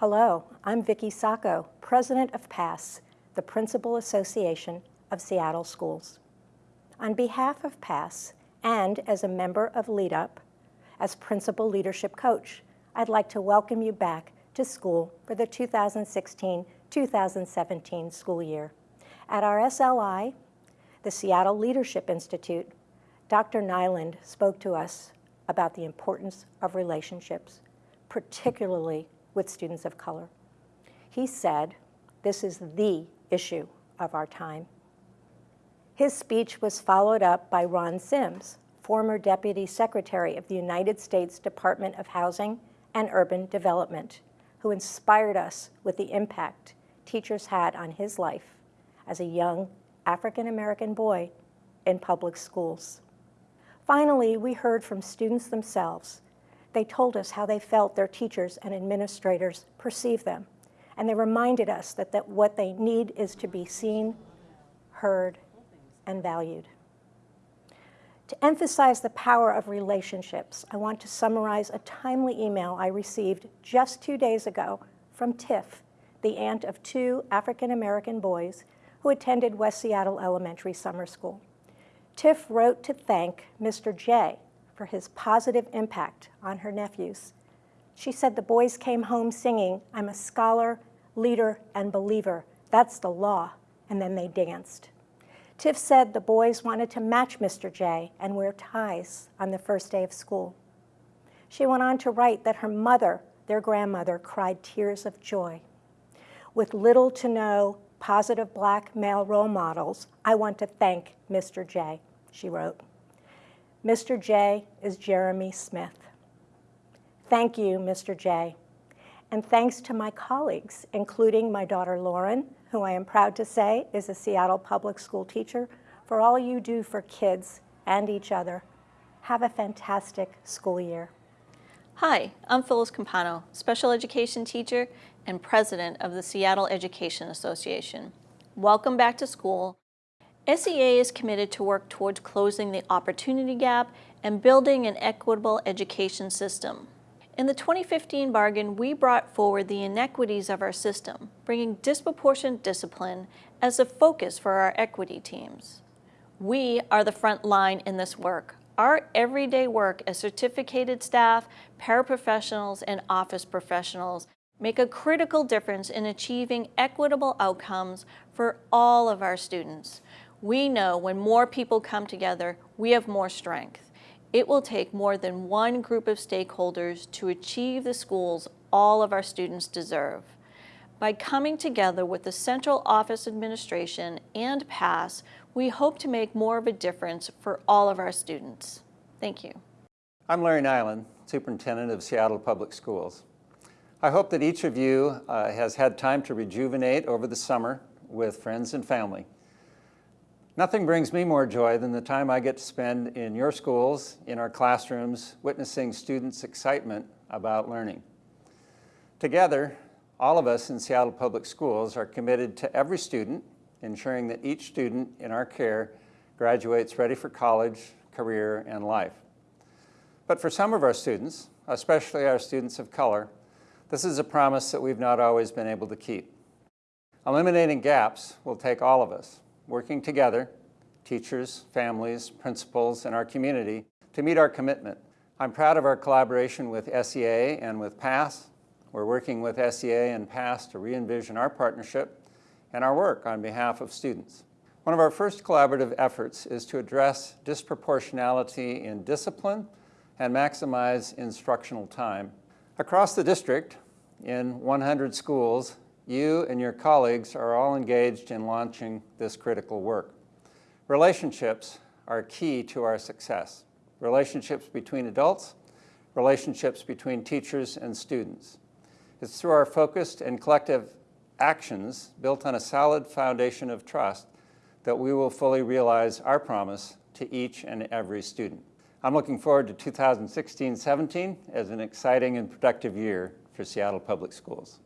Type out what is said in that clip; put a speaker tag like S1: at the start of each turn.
S1: Hello, I'm Vicki Sacco, President of PASS, the Principal Association of Seattle Schools. On behalf of PASS and as a member of LeadUp, as Principal Leadership Coach, I'd like to welcome you back to school for the 2016-2017 school year. At our SLI, the Seattle Leadership Institute, Dr. Nyland spoke to us about the importance of relationships, particularly with students of color. He said, this is the issue of our time. His speech was followed up by Ron Sims, former Deputy Secretary of the United States Department of Housing and Urban Development, who inspired us with the impact teachers had on his life as a young African-American boy in public schools. Finally, we heard from students themselves. They told us how they felt their teachers and administrators perceive them, and they reminded us that, that what they need is to be seen, heard, and valued. To emphasize the power of relationships, I want to summarize a timely email I received just two days ago from Tiff, the aunt of two African-American boys who attended West Seattle Elementary Summer School. Tiff wrote to thank Mr. J for his positive impact on her nephews. She said the boys came home singing, I'm a scholar, leader, and believer. That's the law. And then they danced. Tiff said the boys wanted to match Mr. J and wear ties on the first day of school. She went on to write that her mother, their grandmother, cried tears of joy. With little to no positive black male role models, I want to thank Mr. J she wrote. Mr. J is Jeremy Smith. Thank you, Mr. J. And thanks to my colleagues, including my daughter Lauren, who I am proud to say is a Seattle public school teacher, for all you do for kids and each other. Have a fantastic school year.
S2: Hi, I'm Phyllis Campano, special education teacher and president of the Seattle Education Association. Welcome back to school SEA is committed to work towards closing the opportunity gap and building an equitable education system. In the 2015 bargain, we brought forward the inequities of our system, bringing disproportionate discipline as a focus for our equity teams. We are the front line in this work. Our everyday work as certificated staff, paraprofessionals, and office professionals make a critical difference in achieving equitable outcomes for all of our students. We know when more people come together, we have more strength. It will take more than one group of stakeholders to achieve the schools all of our students deserve. By coming together with the Central Office Administration and PASS, we hope to make more of a difference for all of our students. Thank you.
S3: I'm Larry Nyland, Superintendent of Seattle Public Schools. I hope that each of you uh, has had time to rejuvenate over the summer with friends and family. Nothing brings me more joy than the time I get to spend in your schools, in our classrooms, witnessing students' excitement about learning. Together, all of us in Seattle Public Schools are committed to every student, ensuring that each student in our care graduates ready for college, career, and life. But for some of our students, especially our students of color, this is a promise that we've not always been able to keep. Eliminating gaps will take all of us, working together, teachers, families, principals, and our community to meet our commitment. I'm proud of our collaboration with SEA and with PASS. We're working with SEA and PASS to re-envision our partnership and our work on behalf of students. One of our first collaborative efforts is to address disproportionality in discipline and maximize instructional time. Across the district, in 100 schools, you and your colleagues are all engaged in launching this critical work. Relationships are key to our success. Relationships between adults, relationships between teachers and students. It's through our focused and collective actions built on a solid foundation of trust that we will fully realize our promise to each and every student. I'm looking forward to 2016-17 as an exciting and productive year for Seattle Public Schools.